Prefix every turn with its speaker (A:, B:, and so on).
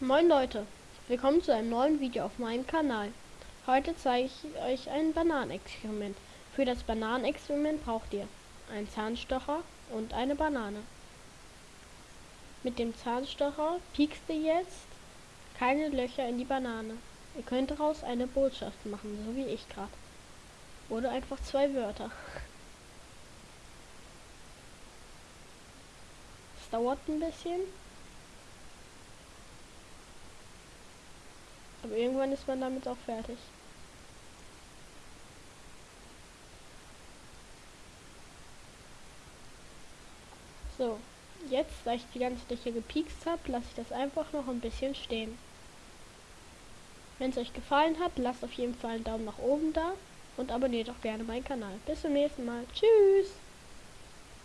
A: Moin Leute, willkommen zu einem neuen Video auf meinem Kanal. Heute zeige ich euch ein Bananenexperiment. Für das Bananenexperiment braucht ihr einen Zahnstocher und eine Banane. Mit dem Zahnstocher piekst ihr jetzt keine Löcher in die Banane. Ihr könnt daraus eine Botschaft machen, so wie ich gerade. Oder einfach zwei Wörter. Es dauert ein bisschen. Irgendwann ist man damit auch fertig. So, jetzt, da ich die ganze Fläche gepiekst habe, lasse ich das einfach noch ein bisschen stehen. Wenn es euch gefallen hat, lasst auf jeden Fall einen Daumen nach oben da und abonniert auch gerne meinen Kanal. Bis zum nächsten Mal. Tschüss!